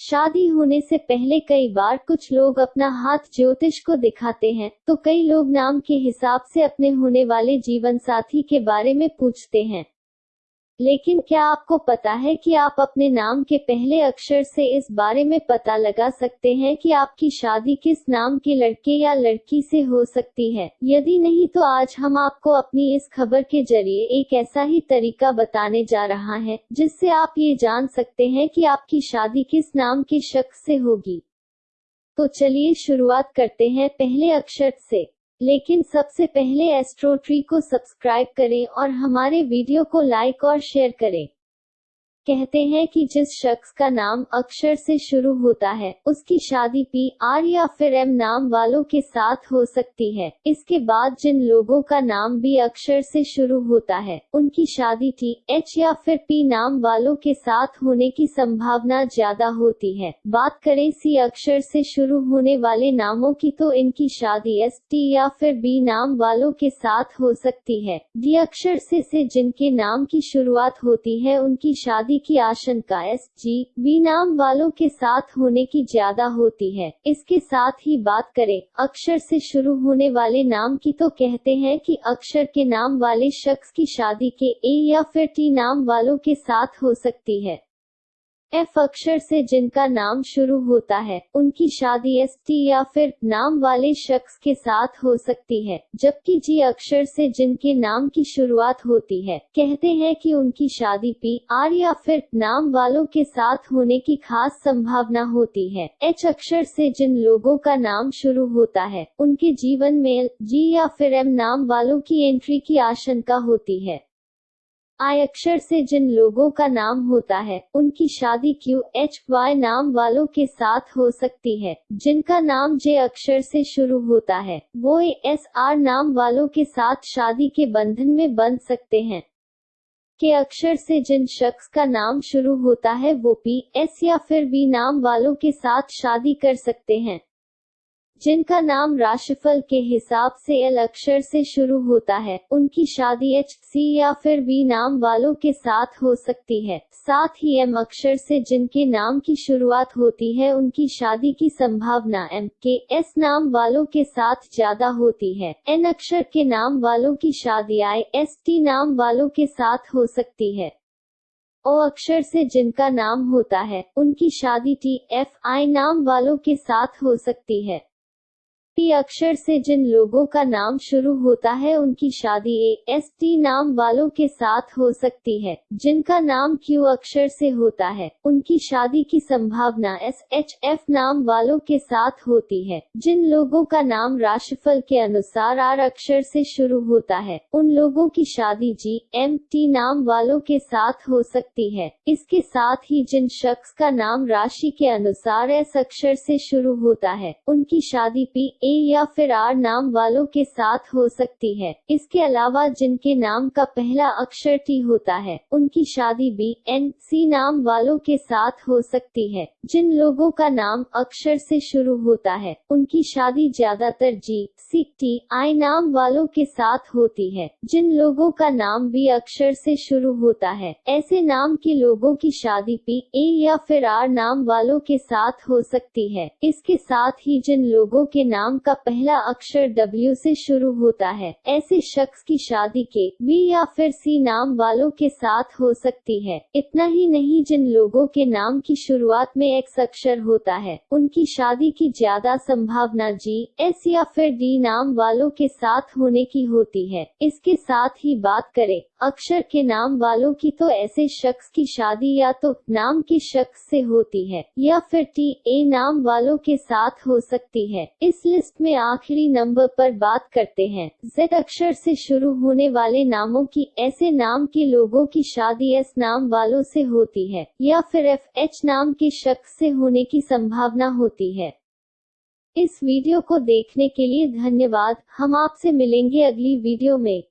शादी होने से पहले कई बार कुछ लोग अपना हाथ ज्योतिष को दिखाते हैं तो कई लोग नाम के हिसाब से अपने होने वाले जीवन साथी के बारे में पूछते हैं। लेकिन क्या आपको पता है कि आप अपने नाम के पहले अक्षर से इस बारे में पता लगा सकते हैं कि आपकी शादी किस नाम के लड़के या लड़की से हो सकती है? यदि नहीं तो आज हम आपको अपनी इस खबर के ज़रिए एक ऐसा ही तरीका बताने जा रहा है, जिससे आप ये जान सकते हैं कि आपकी शादी किस नाम के शख्स से होगी। तो चलिए शुरुआत करते हैं पहले अक्षर से। लेकिन सबसे पहले एस्ट्रो ट्री को सब्सक्राइब करें और हमारे वीडियो को लाइक और शेयर करें। कहते हैं कि जिस शख्स का नाम अक्षर से शुरू होता है उसकी शादी पी आर या फिर एम नाम वालों के साथ हो सकती है। इसके बाद जिन लोगों का नाम भी अक्षर से शुरू होता है उनकी शादी टी एच या फिर पी नाम वालों के साथ होने की संभावना ज़्यादा होती है। बात करें सी अक्षर से शुरू होने वाले नामों की तो इनकी शादी एस टी या फिर बी नाम वालों के साथ हो सकती है। डी अक्षर से, से जिनके नाम की शुरुआत होती है उनकी शादी होने की आशंका एस जी बी नाम वालों के साथ होने की ज़्यादा होती है। इसके साथ ही बात करें, अक्षर से शुरू होने वाले नाम की तो कहते हैं कि अक्षर के नाम वाले शख्स की शादी के ए या फिर टी नाम वालों के साथ हो सकती है। एफ़ अक्षर से जिनका नाम शुरू होता है, उनकी शादी एस टी या फिर नाम वाले शख्स के साथ हो सकती है, जबकि जी अक्षर से जिनके नाम की शुरुआत होती है, कहते हैं कि उनकी शादी पी आर या फिर नाम वालों के साथ होने की खास संभावना होती है। एच अक्षर से जिन लोगों का नाम शुरू होता है, उनके जीवन में जी या फिर एम नाम वालों की एंट्री की आशंका होती है। आई अक्षर से जिन लोगों का नाम होता है, उनकी शादी क्यू एच वाई नाम वालों के साथ हो सकती है, जिनका नाम जे अक्षर से शुरू होता है, वो एस आर नाम वालों के साथ शादी के बंधन में बन सकते हैं। के अक्षर से जिन शख्स का नाम शुरू होता है, वो पी एस या फिर बी नाम वालों के साथ शादी कर सकते हैं। जिनका नाम राशिफल के हिसाब से एल अक्षर से शुरू होता है, उनकी शादी एच सी या फिर वी नाम वालों के साथ हो सकती है। साथ ही एम अक्षर से जिनके नाम की शुरुआत होती है, उनकी शादी की संभावना एम के एस नाम वालों के साथ ज़्यादा होती है। एन अक्षर के नाम वालों की शादी आई एस टी नाम वालों के साथ हो सकती है। ओ अक्षर से जिनका नाम होता है, उनकी शादी टी एफ़ आई नाम वालों के साथ हो सकती है। टी अक्षर से जिन लोगों का नाम शुरू होता है, उनकी शादी ए एस टी नाम वालों के साथ हो सकती है, जिनका नाम क्यू अक्षर से होता है। उनकी शादी की संभावना एस एच एफ़ नाम वालों के साथ होती है, जिन लोगों का नाम राशिफल के अनुसार आर अक्षर से शुरू होता है। उन लोगों की शादी जी एम टी नाम वालों के साथ हो सकती है, इसके साथ ही जिन शख्स का नाम राशि के अनुसार एस अक्षर से शुरू होता है, उनकी शादी पी ए या फिर आर नाम वालों के साथ हो सकती है। इसके अलावा जिनके नाम का पहला अक्षर टी होता है, उनकी शादी बी, एन, सी नाम वालों के साथ हो सकती है। जिन लोगों का नाम अक्षर से शुरू होता है, उनकी शादी ज़्यादातर जी, सी, टी, आई नाम वालों के साथ होती है। जिन लोगों का नाम भी अक्षर से शुरू होता है, ऐसे नाम के लोगों की शादी पी, ए या फिर आर नाम वालों के साथ हो सकती है। इसके साथ ही जिन लोगों के नाम नाम का पहला अक्षर डब्ल्यू से शुरू होता है। ऐसे शख्स की शादी के वी या फिर सी नाम वालों के साथ हो सकती है। इतना ही नहीं, जिन लोगों के नाम की शुरुआत में एक्स अक्षर होता है, उनकी शादी की ज़्यादा संभावना जी एस या फिर डी नाम वालों के साथ होने की होती है। इसके साथ ही बात करें, अक्षर के नाम वालों की तो ऐसे शख्स की शादी या तो नाम के शख्स से होती है, या फिर टी ए नाम वालों के साथ हो सकती है। इस लिस्ट में आखिरी नंबर पर बात करते हैं। जेड अक्षर से शुरू होने वाले नामों की, ऐसे नाम के लोगों की शादी एस नाम वालों से होती है, या फिर एफ़ एच नाम के शख्स से होने की संभावना होती है। इस वीडियो को देखने के लिए धन्यवाद। हम आपसे मिलेंगे अगली वीडियो में।